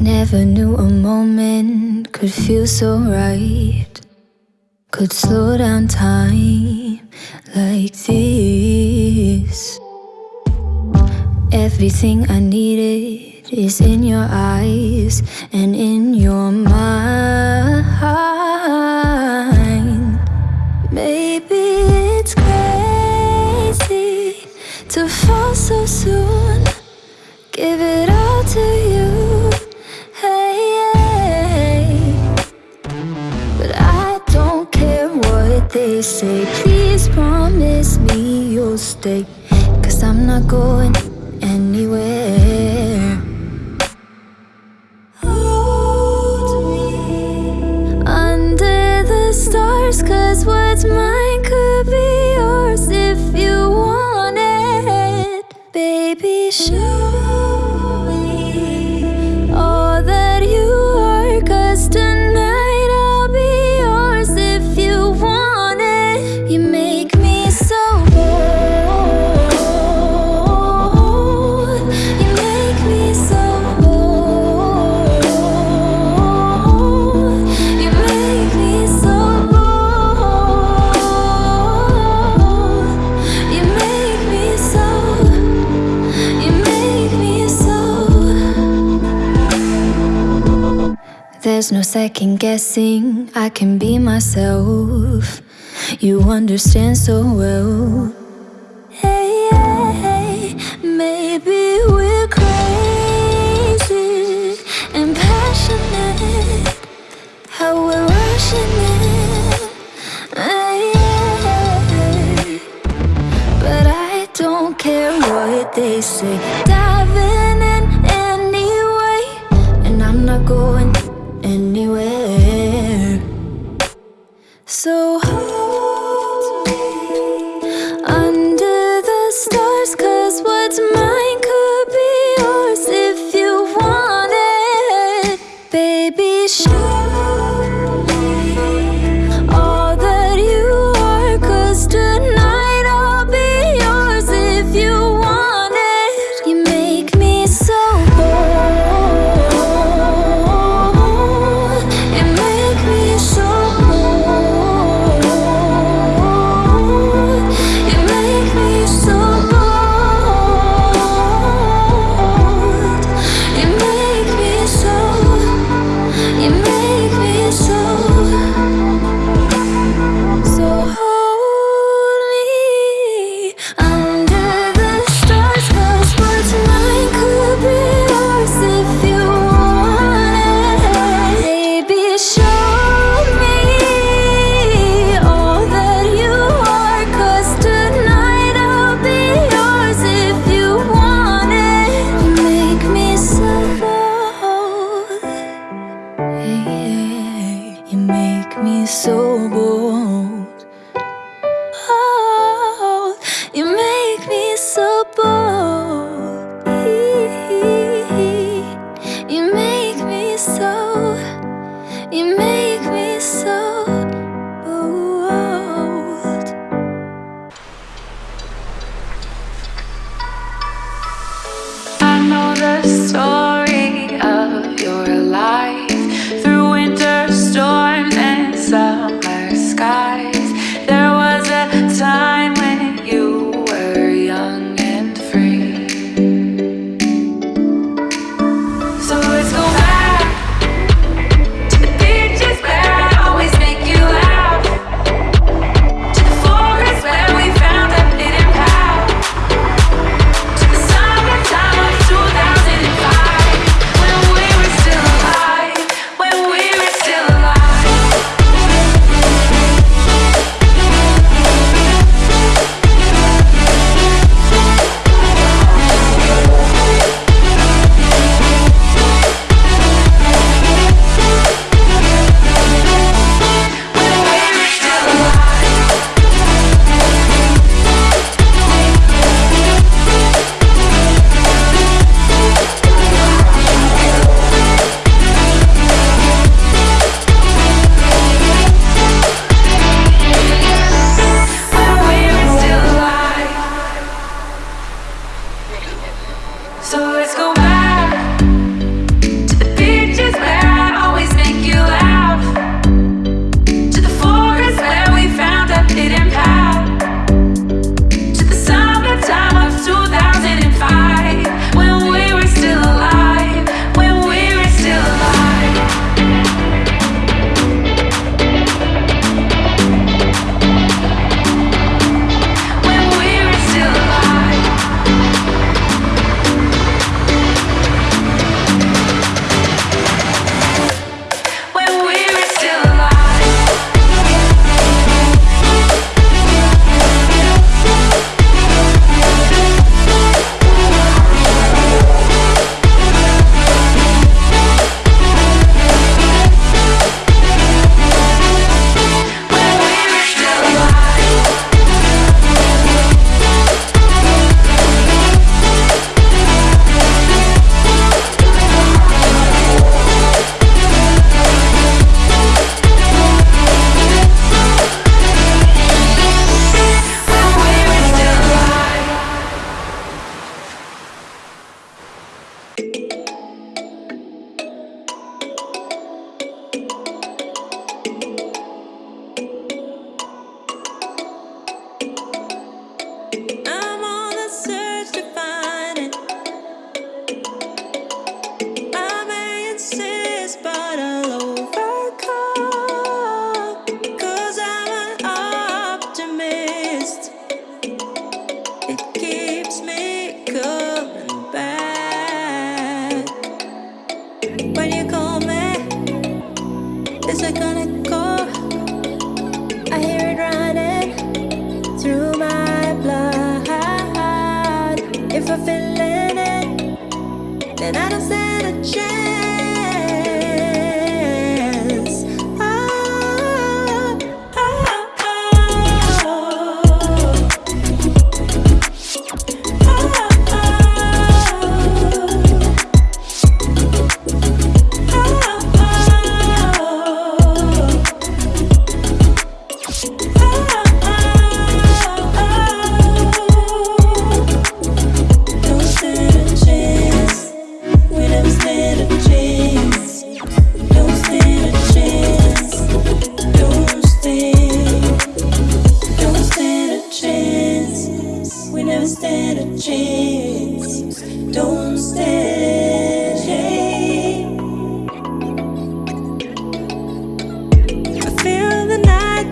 Never knew a moment could feel so right. Could slow down time like this. Everything I needed is in your eyes and in your mind. Maybe it's crazy to fall so soon. Give it all say. Please promise me you'll stay. Cause I'm not going anywhere. Hold me under the stars. Cause what's mine There's no second guessing, I can be myself. You understand so well. Hey, hey, maybe we're crazy and passionate. How we're rushing. Hey, hey, but I don't care what they say. Diving in anyway, and I'm not going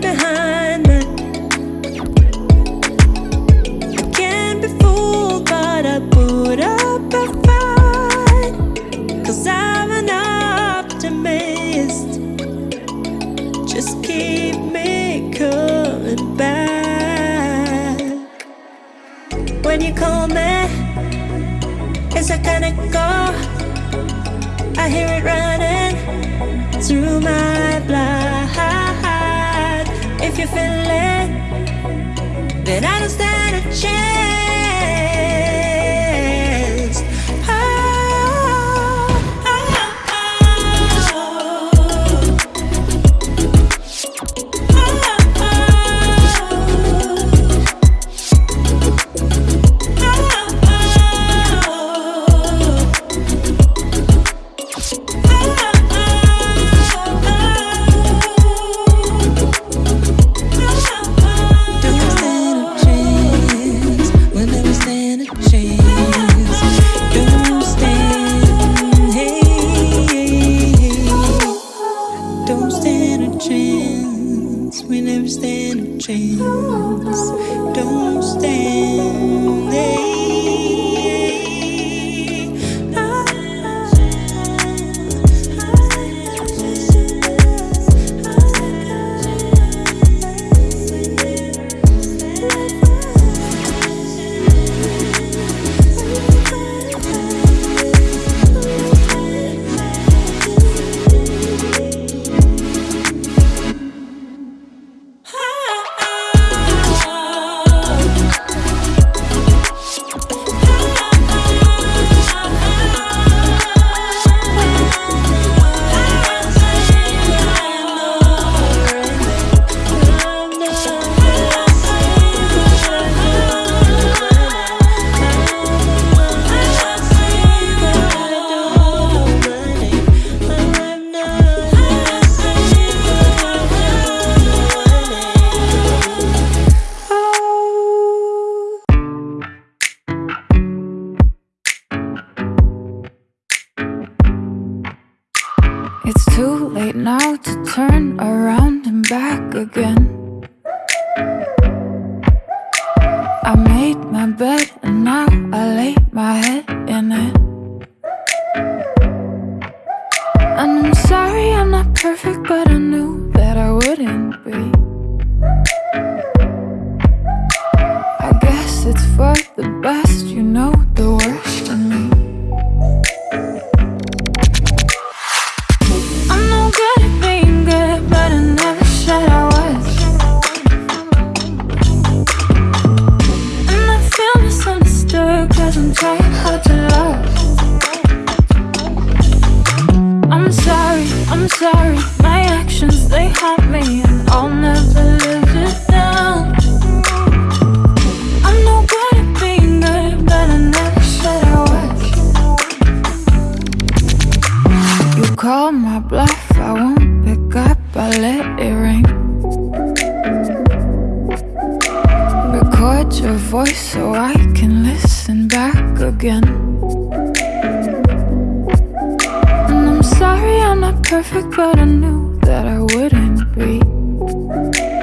behind that Can't be fooled, but I put up a fight. Cause I'm an optimist. Just keep me coming back. When you call me, it's a kind of call. I hear it running through my blood feeling, then I don't stand a chance. again. But I knew that I wouldn't be.